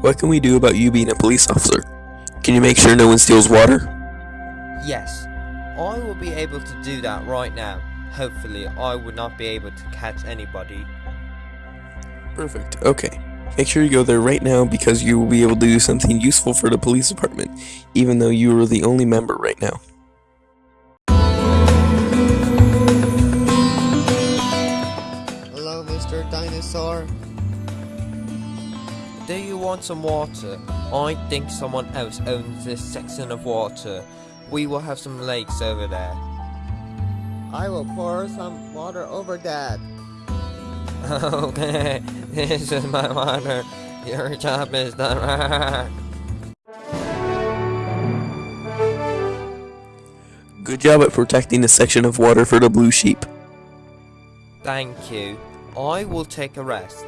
What can we do about you being a police officer? Can you make sure no one steals water? Yes, I will be able to do that right now. Hopefully, I would not be able to catch anybody. Perfect. Okay. Make sure you go there right now because you will be able to do something useful for the police department, even though you are the only member right now. Hello, Mr. Dinosaur. Do you want some water? I think someone else owns this section of water. We will have some lakes over there. I will pour some water over Dad. Okay, this is my water. Your job is done. Good job at protecting the section of water for the blue sheep. Thank you. I will take a rest.